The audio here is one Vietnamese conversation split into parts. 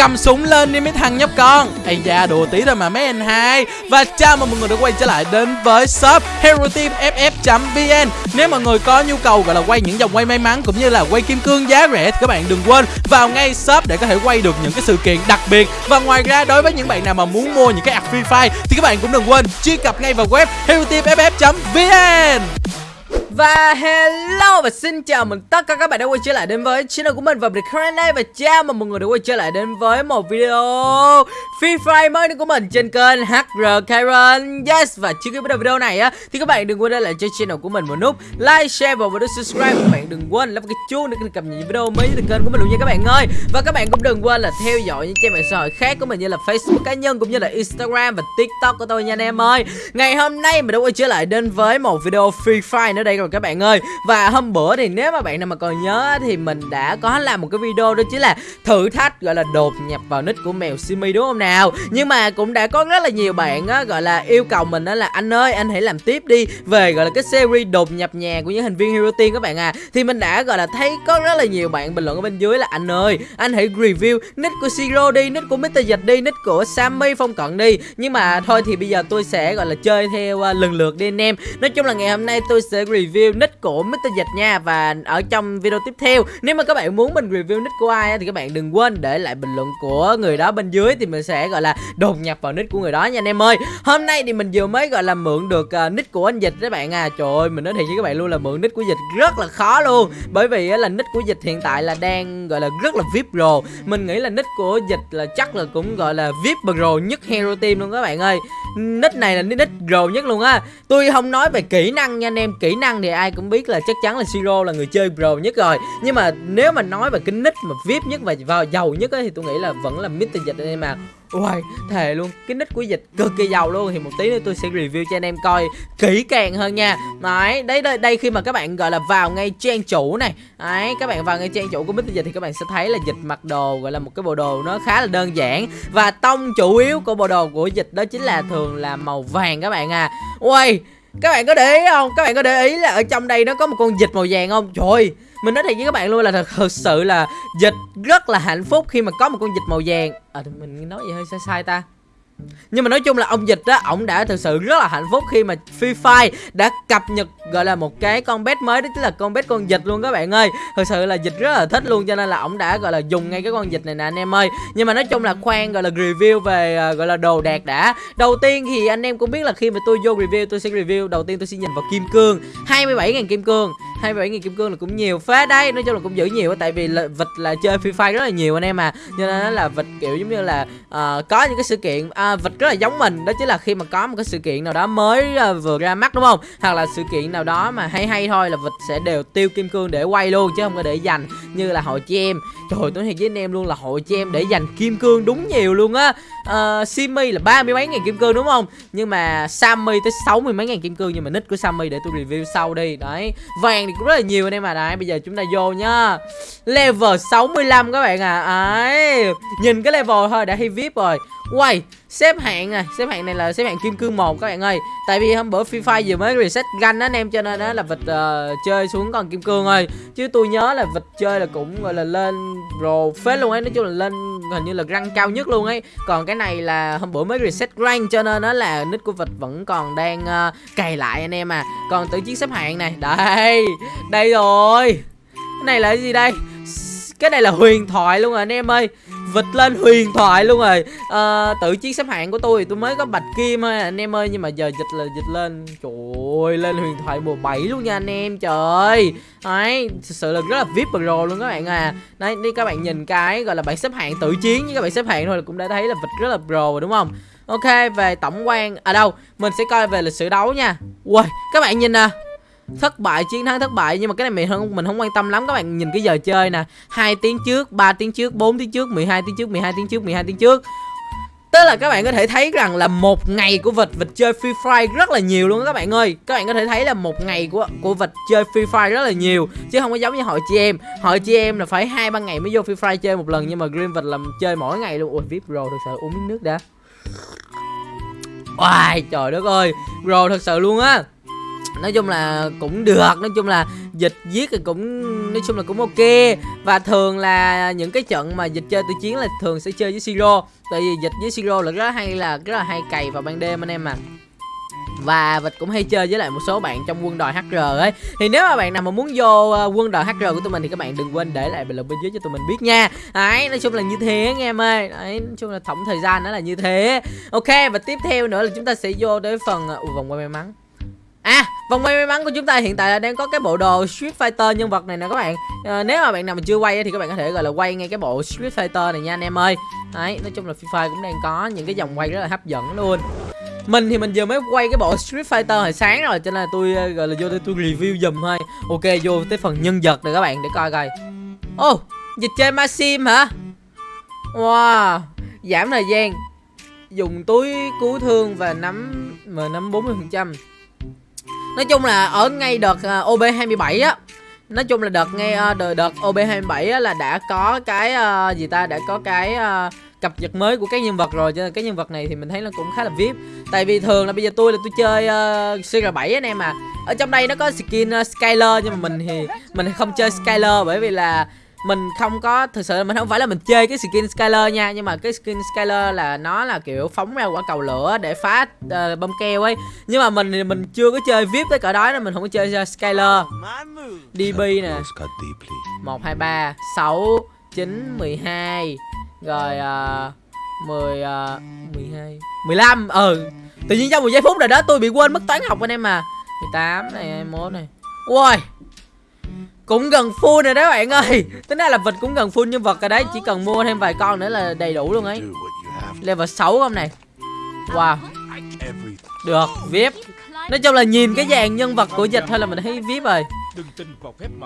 cầm súng lên đi mấy thằng nhóc con. Ây da, đùa tí thôi mà mấy anh hai. Và chào mừng mọi người đã quay trở lại đến với shop hero team ff vn nếu mọi người có nhu cầu gọi là quay những dòng quay may mắn cũng như là quay kim cương giá rẻ thì các bạn đừng quên vào ngay shop để có thể quay được những cái sự kiện đặc biệt. Và ngoài ra, đối với những bạn nào mà muốn mua những cái app free fire thì các bạn cũng đừng quên truy cập ngay vào web hero team ff vn và hello và xin chào mừng tất cả các bạn đã quay trở lại đến với channel của mình và mình Karen và chào mừng mọi người đã quay trở lại đến với một video Free Fire mới của mình trên kênh HR Karen. Yes và trước khi bắt đầu video này á thì các bạn đừng quên để lại cho channel của mình một nút like, share và một nút subscribe. Các bạn đừng quên lắp cái chuông để cập nhật những video mới từ kênh của mình luôn nha các bạn ơi. Và các bạn cũng đừng quên là theo dõi những trang mạng xã hội khác của mình như là Facebook cá nhân cũng như là Instagram và TikTok của tôi nha anh em ơi. Ngày hôm nay mình đã quay trở lại đến với một video Free Fire nữa đây rồi các bạn ơi. Và hôm bữa thì nếu mà bạn nào mà còn nhớ Thì mình đã có làm một cái video đó chính là Thử thách gọi là đột nhập vào nick của mèo Simi đúng không nào? Nhưng mà cũng đã có rất là nhiều bạn á, gọi là yêu cầu mình đó là Anh ơi anh hãy làm tiếp đi. Về gọi là cái series đột nhập nhà của những thành viên Hero Team các bạn à Thì mình đã gọi là thấy có rất là nhiều bạn bình luận ở bên dưới là Anh ơi anh hãy review nick của Siro đi Nick của Mr. Dịch đi Nick của Sammy Phong Cận đi. Nhưng mà thôi thì bây giờ tôi sẽ gọi là chơi theo uh, lần lượt đi anh em. Nói chung là ngày hôm nay tôi sẽ review nick của Mr. Dịch nha Và ở trong video tiếp theo. Nếu mà các bạn muốn mình review nick của ai Thì các bạn đừng quên để lại bình luận của người đó bên dưới Thì mình sẽ gọi là đột nhập vào nick của người đó nha anh em ơi. Hôm nay thì mình vừa mới gọi là mượn được uh, nick của anh Dịch các bạn à. Trời ơi mình nói thiệt với các bạn luôn là mượn nick của Dịch rất là khó luôn. Bởi vì là nick của Dịch hiện tại là đang gọi là rất là VIP Pro Mình nghĩ là nick của Dịch là chắc là cũng gọi là VIP Pro nhất Hero Team luôn các bạn ơi. Nick này là nick Pro nhất luôn á. Tôi không nói về kỹ năng nha anh em Kỹ năng thì ai cũng biết là chắc chắn là Siro là người chơi pro nhất rồi. Nhưng mà nếu mà nói về cái nick mà vip nhất và vào giàu nhất ấy, thì tôi nghĩ là vẫn là Mr Dịch anh em mà Uầy, thề luôn, cái nick của dịch cực kỳ giàu luôn. Thì một tí nữa tôi sẽ review cho anh em coi kỹ càng hơn nha. Đấy, đây đây, đây khi mà các bạn gọi là vào ngay trang chủ này. Đấy, các bạn vào ngay trang chủ của Mr. Dịch thì các bạn sẽ thấy là dịch mặc đồ gọi là một cái bộ đồ nó khá là đơn giản. Và tông chủ yếu của bộ đồ của dịch đó chính là thường là màu vàng các bạn à. Uầy các bạn có để ý không? Các bạn có để ý là ở trong đây nó có một con vịt màu vàng không? Trời ơi mình nói thiệt với các bạn luôn là thật, thật sự là dịch rất là hạnh phúc khi mà có một con vịt màu vàng. À mình nói gì hơi sai sai ta? Nhưng mà nói chung là ông dịch á ổng đã thực sự rất là hạnh phúc khi mà Free Fire đã cập nhật gọi là một cái con bet mới đó chính là con bet con dịch luôn các bạn ơi. Thực sự là dịch rất là thích luôn cho nên là ổng đã gọi là dùng ngay cái con dịch này nè anh em ơi. Nhưng mà nói chung là khoan gọi là review về uh, gọi là đồ đạc đã. Đầu tiên thì anh em cũng biết là khi mà tôi vô review tôi sẽ review. Đầu tiên tôi sẽ nhìn vào kim cương 27.000 kim cương. 27.000 kim cương là cũng nhiều phết đấy nói chung là cũng giữ nhiều tại vì là vịt là chơi Free Fire rất là nhiều anh em à. Cho nên là vịt kiểu giống như là uh, có những cái sự kiện uh, vịt rất là giống mình. Đó chính là khi mà có một cái sự kiện nào đó mới uh, vừa ra mắt đúng không? Hoặc là sự kiện nào đó mà hay hay thôi là vịt sẽ đều tiêu kim cương để quay luôn chứ không có để dành như là hội chị em. Trời tôi thiệt với anh em luôn là hội chị em để dành kim cương đúng nhiều luôn á. Uh, Simi là ba mươi mấy ngàn kim cương đúng không? Nhưng mà Sammy tới sáu mươi mấy ngàn kim cương nhưng mà nick của Sammy để tôi review sau đi. Đấy vàng thì cũng rất là nhiều anh em mà đấy bây giờ chúng ta vô nhá. Level 65 các bạn à ấy nhìn cái level thôi đã hay vip rồi. Quay xếp hạng này, xếp hạng này là xếp hạng kim cương một các bạn ơi. Tại vì hôm bữa Free Fire vừa mới reset gan anh em cho nên đó là vịt uh, chơi xuống còn kim cương ơi. Chứ tôi nhớ là vịt chơi là cũng gọi là lên pro phết luôn ấy, nói chung là lên hình như là răng cao nhất luôn ấy. Còn cái này là hôm bữa mới reset rank cho nên nó là nick của vịt vẫn còn đang uh, cày lại anh em à. Còn tự chiến xếp hạng này, đây. Đây rồi. Cái này là cái gì đây? Cái này là huyền thoại luôn rồi anh em ơi vịt lên huyền thoại luôn rồi. À, tự chiến xếp hạng của tôi thì tôi mới có bạch kim thôi anh em ơi nhưng mà giờ dịch là dịch lên. Trời ơi lên huyền thoại mùa 7 luôn nha anh em trời. Đấy thực sự là rất là vip pro luôn các bạn à. Đấy đi các bạn nhìn cái gọi là bảng xếp hạng tự chiến với các bạn xếp hạng thôi là cũng đã thấy là vịt rất là pro rồi đúng không? Ok về tổng quan ở à đâu mình sẽ coi về lịch sử đấu nha. Ui các bạn nhìn nè thất bại, chiến thắng thất bại, nhưng mà cái này mình không mình không quan tâm lắm. Các bạn nhìn cái giờ chơi nè. Hai tiếng trước 3 tiếng trước 4 tiếng trước 12 tiếng trước 12 tiếng trước 12 tiếng trước. Tức là các bạn có thể thấy rằng là một ngày của vịt vịt chơi Free Fire rất là nhiều luôn các bạn ơi. Các bạn có thể thấy là một ngày của của vịt chơi Free Fire rất là nhiều, Chứ không có giống như hội chị em. Hội chị em là phải hai ba ngày mới vô Free Fire chơi một lần, Nhưng mà Green vịt làm chơi mỗi ngày luôn. Ui VIP Pro thật sự uống miếng nước đã. Oai trời đất ơi. Pro thật sự luôn á nói chung là cũng được nói chung là dịch giết thì cũng nói chung là cũng ok. Và thường là những cái trận mà dịch chơi tự chiến là thường sẽ chơi với siro. Tại vì dịch với siro là rất hay là rất là hay cày vào ban đêm anh em à và vịt cũng hay chơi với lại một số bạn trong quân đội HR ấy. Thì nếu mà bạn nào mà muốn vô ờ, quân đội HR của tụi mình thì các bạn đừng quên để lại bình luận bên dưới cho tụi mình biết nha. Đấy nói chung là như thế anh em ơi. Đấy nói chung là tổng thời gian nó là như thế. Ok và tiếp theo nữa là chúng ta sẽ vô tới phần uh, vòng quay may mắn. À, vòng quay may mắn của chúng ta hiện tại là đang có cái bộ đồ Street Fighter nhân vật này nè các bạn. À, Nếu mà bạn nào mà chưa quay thì các bạn có thể gọi là quay ngay cái bộ Street Fighter này nha anh em ơi. Đấy, nói chung là fifa cũng đang có những cái dòng quay rất là hấp dẫn luôn. Mình thì mình vừa mới quay cái bộ Street Fighter hồi sáng rồi cho nên là tôi ờ, gọi là vô đây tôi review dùm thôi. Ok vô tới phần nhân vật rồi các bạn để coi coi. Ô oh, dịch chơi Maxim hả? Wow Giảm thời gian. Dùng túi cứu thương và nắm mà M50% nói chung là ở ngay đợt à, uh, OB 27 á. Nói chung là đợt ngay uh, đợt, đợt OB 27 á là đã có cái uh, gì ta đã có cái uh, cập nhật mới của các nhân vật rồi cho nên cái nhân vật này thì mình thấy nó cũng khá là vip. Tại vì thường là bây giờ tôi là tôi chơi uh, CR7 anh em à. Ở trong đây nó có skin uh, Skyler nhưng mà mình thì mình không chơi Skyler bởi vì là mình không có thực sự là mình không phải là mình chơi cái skin Skyler nha nhưng mà cái skin Skyler là nó là kiểu phóng ra quả cầu lửa để phá uh, bom keo ấy. Nhưng mà mình mình chưa có chơi vip tới cỡ đó nên mình không có chơi Skyler. DB nè. một hai ba sáu chín mười hai rồi uh, 10 uh, 12 15 ừ. Tự nhiên trong một giây phút rồi đó tôi bị quên mất toán học anh em mà 18 này 21 này. Ui cũng gần full rồi đó bạn ơi. Tính ra là vịt cũng gần full nhân vật rồi đấy chỉ cần mua thêm vài con nữa là đầy đủ luôn ấy. Level 6 không này. Wow. Được vip. Nói chung là nhìn cái dàn nhân vật của dịch thôi là mình thấy vip rồi.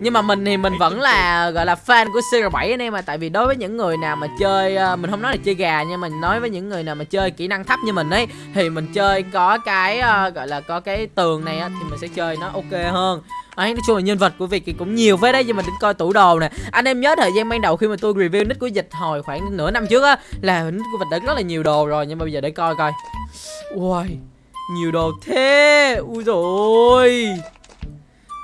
Nhưng mà mình thì mình vẫn là gọi là fan của CR7 anh em mà tại vì đối với những người nào mà chơi ờ, mình không nói là chơi gà nhưng mình nói với những người nào mà chơi kỹ năng thấp như mình ấy thì mình chơi có cái uh, gọi là có cái tường này á, thì mình sẽ chơi nó ok hơn ấy nói chung là nhân vật của Việt thì cũng nhiều với đấy, nhưng mà đến coi tủ đồ nè. Anh em nhớ thời gian ban đầu khi mà tôi review nick của dịch hồi khoảng nửa năm trước á, là nick của Việt đã rất là nhiều đồ rồi, nhưng mà bây giờ để coi coi. Ui nhiều đồ thế. Ui rồi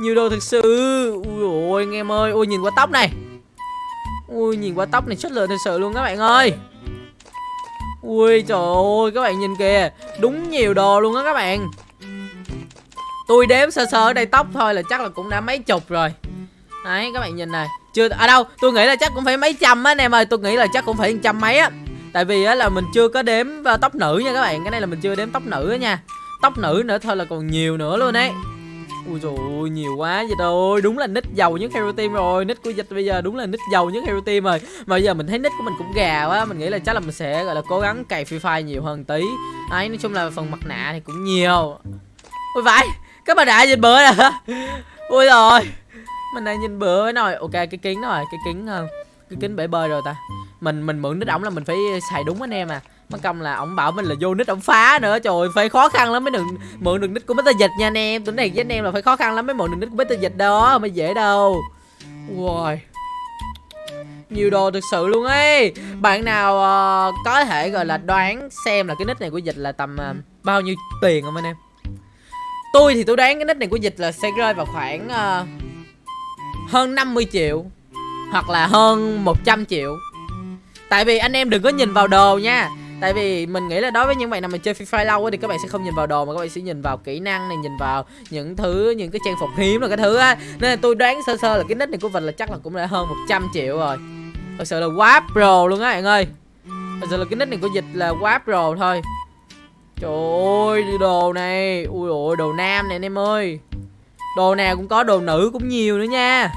nhiều đồ thực sự. Ui ôi, anh em ơi. Ui, nhìn qua tóc này. Ui, nhìn qua tóc này chất lượng thật sự luôn các bạn ơi. Ui, trời ơi, các bạn nhìn kìa. Đúng nhiều đồ luôn á các bạn tôi đếm sơ sơ ở đây tóc thôi là chắc là cũng đã mấy chục rồi. Đấy các bạn nhìn này. Chưa ở à đâu tôi nghĩ là chắc cũng phải mấy trăm á anh em ơi. Tôi nghĩ là chắc cũng phải trăm mấy á. Tại vì á là mình chưa có đếm à, tóc nữ nha các bạn. Cái này là mình chưa đếm tóc nữ á nha. Tóc nữ nữa thôi là còn nhiều nữa luôn đấy Ui dồi ôi, nhiều quá vậy thôi. Đúng là nick giàu nhất Hero Team rồi. Nick của dịch bây giờ đúng là nick giàu nhất Hero Team rồi. Mà bây giờ mình thấy nick của mình cũng gà quá. Mình nghĩ là chắc là mình sẽ gọi là cố gắng cày Free Fire nhiều hơn tí. Đấy, nói chung là phần mặt nạ thì cũng nhiều. Ôi vãi. Các bạn đã nhìn bữa rồi Ui rồi. Mình đang nhìn bữa rồi Ok cái kính rồi Cái kính ờ, cái kính bể bơi rồi ta. Mình mình mượn nít ổng là mình phải xài đúng anh em à. Mất công là ổng bảo mình là vô nít ổng phá nữa. Trời phải khó khăn lắm mới được mượn được nít của Mr. Dịch nha anh em. Tuần này với anh em là phải khó khăn lắm mới mượn được nít của Mr. Dịch đó mới dễ đâu. Wow nhiều đồ thực sự luôn ấy. Bạn nào uh, có thể gọi là đoán xem là cái nick này của dịch là tầm uh, bao nhiêu tiền không anh em? Tôi thì tôi đoán cái nick này của dịch là sẽ rơi vào khoảng uh, hơn 50 triệu hoặc là hơn 100 triệu. Tại vì anh em đừng có nhìn vào đồ nha. Tại vì mình nghĩ là đối với những bạn nào mà chơi Free Fire lâu thì các bạn sẽ không nhìn vào đồ mà các bạn sẽ nhìn vào kỹ năng này nhìn vào những thứ những cái trang phục hiếm là cái thứ á. Nên là tôi đoán sơ sơ là cái nick này của mình là chắc là cũng đã hơn 100 triệu rồi. Thật sự là quá pro luôn á bạn ơi. Thật sự là cái nick này của dịch là quá pro thôi trời ơi đồ này. Ui ôi đồ nam này anh em ơi. Đồ nào cũng có đồ nữ cũng nhiều nữa nha.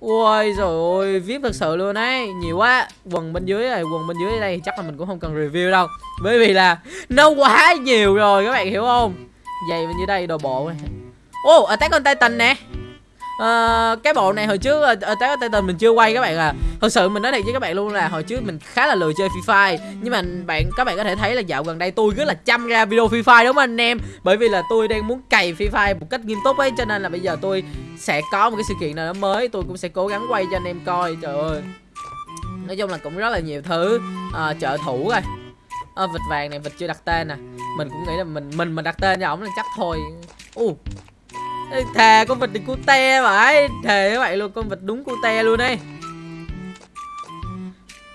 Ui rồi ôi, VIP thật sự luôn ấy. Nhiều quá. Quần bên dưới này, quần bên dưới đây chắc là mình cũng không cần review đâu. Bởi vì là nó quá nhiều rồi các bạn hiểu không? Giày bên dưới đây đồ bộ này Ô, oh, Attack on Titan nè uh, cái bộ này hồi trước ở uh, Titan mình chưa quay các bạn à. Thật sự mình nói thiệt với các bạn luôn là hồi trước mình khá là lười chơi Free Fire. Nhưng mà bạn các bạn có thể thấy là dạo gần đây tôi rất là chăm ra video Free Fire đúng không anh em? Bởi vì là tôi đang muốn cày Free Fire một cách nghiêm túc ấy cho nên là bây giờ tôi sẽ có một cái sự kiện nào đó mới. Tôi cũng sẽ cố gắng quay cho anh em coi trời ơi. Nói chung là cũng rất là nhiều thứ uh, trợ thủ rồi. À, vịt vàng này vịt chưa đặt tên nè mình cũng nghĩ là mình mình mà đặt tên cho ổng là chắc thôi. U uh, thề con vật thì cute vậy thề các bạn luôn con vật đúng cute luôn đấy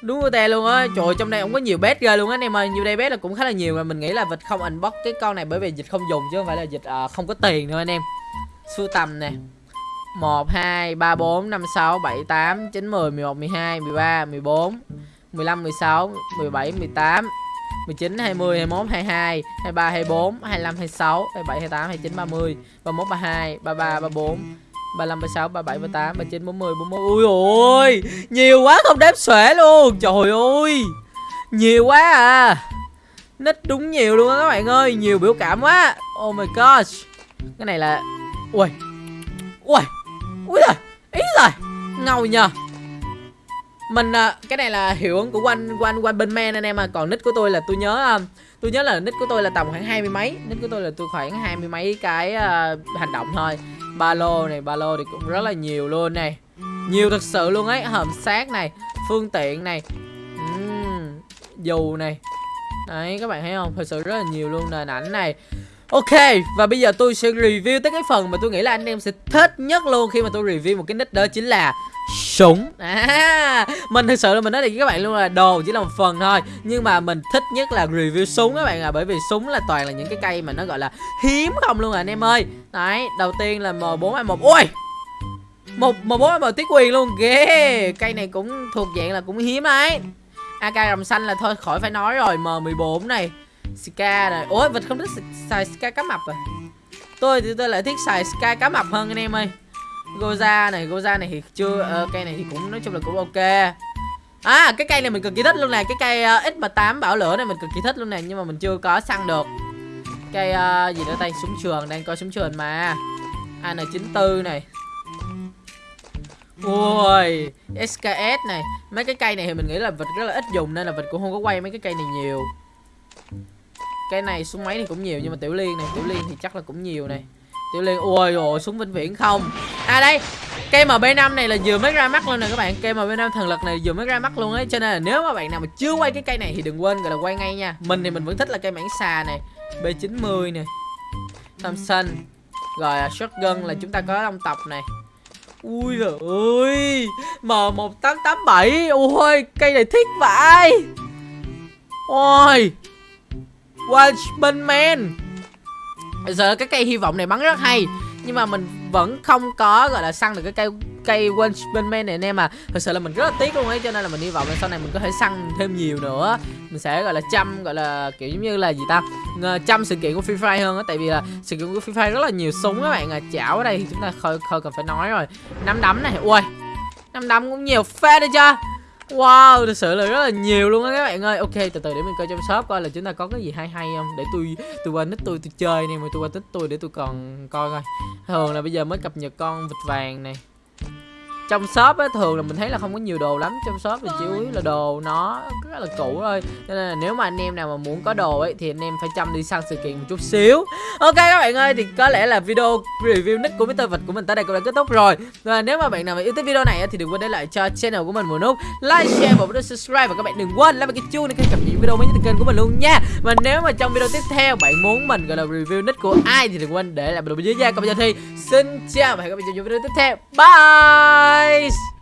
đúng cute luôn á trời trong đây cũng có nhiều bét ghê luôn á anh em ơi. Nhiều đây bét là cũng khá là nhiều mà mình nghĩ là vịt không unbox cái con này bởi vì dịch không dùng chứ không phải là dịch uh, không có tiền nữa anh em. Sưu tầm nè. 1, 2, 3, 4, 5, 6, 7, 8, 9, 10, 11, 12, 13, 14 15, 16, 17, 18 19, 20, 21, 22, 23, 24, 25, 26, 27, 28, 29, 30 31, 32, 33, 34 35, 36, 37, 38, 39, 40, 41 Ui ôi Nhiều quá không đếm xuể luôn. Trời ơi Nhiều quá à. Nít đúng nhiều luôn á các bạn ơi Nhiều biểu cảm quá. Oh my gosh. Cái này là Ui Ui Ui rồi Ý rồi Ngầu nhờ mình à, cái này là hiệu ứng của one one one bên men anh em à. Còn nick của tôi là tôi nhớ à, tôi nhớ là nick của tôi là tầm khoảng hai mươi mấy. Nick của tôi là tôi khoảng hai mươi mấy cái uh, hành động thôi. Ba lô này ba lô thì cũng rất là nhiều luôn này. Nhiều thực sự luôn ấy. Hòm xác này phương tiện này. Uhm, dù này. Đấy các bạn thấy không? Thật sự rất là nhiều luôn nền ảnh này. Ok, và bây giờ tôi sẽ review tới cái phần mà tôi nghĩ là anh em sẽ thích nhất luôn khi mà tôi review một cái nick đó chính là súng. À mình thực sự là mình nói thì các bạn luôn là đồ chỉ là một phần thôi. Nhưng mà mình thích nhất là review súng các bạn à bởi vì súng là toàn là những cái cây mà nó gọi là hiếm không luôn à anh em ơi. Đấy đầu tiên là m 4 a một. Ui! Một m bốn a một tiết quyền luôn ghê! Cây này cũng thuộc dạng là cũng hiếm đấy ak rồng xanh là thôi khỏi phải nói rồi m 14 này ska này ôi vịt không thích xài ska cá mập rồi tôi thì tôi lại thích xài ska cá mập hơn anh em ơi Goza này, Goza này thì chưa uh, cây này thì cũng nói chung là cũng ok. À, cái cây này mình cực kỳ thích luôn nè, cái cây ờ, uh, X8 bảo lửa này mình cực kỳ thích luôn nè nhưng mà mình chưa có săn được. Cây uh, gì nữa tay súng trường đang coi súng trường mà. AN94 này. Ui, SKS này Mấy cái cây này thì mình nghĩ là vịt rất là ít dùng Nên là vịt cũng không có quay mấy cái cây này nhiều Cây này súng máy thì cũng nhiều Nhưng mà tiểu liên này, tiểu liên thì chắc là cũng nhiều này. Tiểu Liên ui ôi súng vĩnh viễn không. À đây Cây MB5 này là vừa mới ra mắt luôn nè các bạn. Cây MB5 thần lực này vừa mới ra mắt luôn ấy. Cho nên là nếu mà bạn nào mà chưa quay cái cây này Thì đừng quên gọi là quay ngay nha. Mình thì mình vẫn thích là cây mảng xà này B90 nè Thompson. Rồi uh, shotgun là chúng ta có long tộc này. Ui giời ơi M1887 Ôi cây này thích vậy Ôi Watchmen. Man giờ cái cây hy vọng này bắn rất hay nhưng mà mình vẫn không có gọi là săn được cái cây cây Wunchman này anh em à. Thật sự là mình rất là tiếc luôn ấy cho nên là mình hy vọng là sau này mình có thể săn thêm nhiều nữa. Mình sẽ gọi là chăm gọi là kiểu giống như là gì ta ờ, chăm sự kiện của Free Fire hơn á tại vì là sự kiện của Free Fire rất là nhiều súng các bạn à. Chảo ở đây thì chúng ta không, khơi cần phải nói rồi. Nắm đấm này ui nắm đấm cũng nhiều phê đấy chưa Wow, thật sự là rất là nhiều luôn á các bạn ơi. Ok, từ từ để mình coi trong shop coi là chúng ta có cái gì hay hay không. Để tôi tôi qua nick tôi tôi chơi này mà tôi qua nick tôi để tôi còn coi coi. Thường là bây giờ mới cập nhật con vịt vàng này trong shop á thường là mình thấy là không có nhiều đồ lắm. Trong shop thì chủ yếu là đồ nó rất là cũ thôi. Cho nên là nếu mà anh em nào mà muốn có đồ ấy thì anh em phải chăm đi săn sự kiện một chút xíu. Ok các bạn ơi thì có lẽ là video review nick của Mr. Vật của mình tới đây cũng đã kết thúc rồi. Và nếu mà bạn nào mà yêu thích video này thì đừng quên để lại cho channel của mình một nút like share và nút subscribe. Và các bạn đừng quên like cái chuông để cập nhật video mới nhất từ kênh của mình luôn nha. Và nếu mà trong video tiếp theo bạn muốn mình gọi là review nick của ai thì đừng quên để lại bình luận dưới nha. Còn bây giờ thì xin chào và hẹn gặp lại trong video tiếp theo. Bye guys!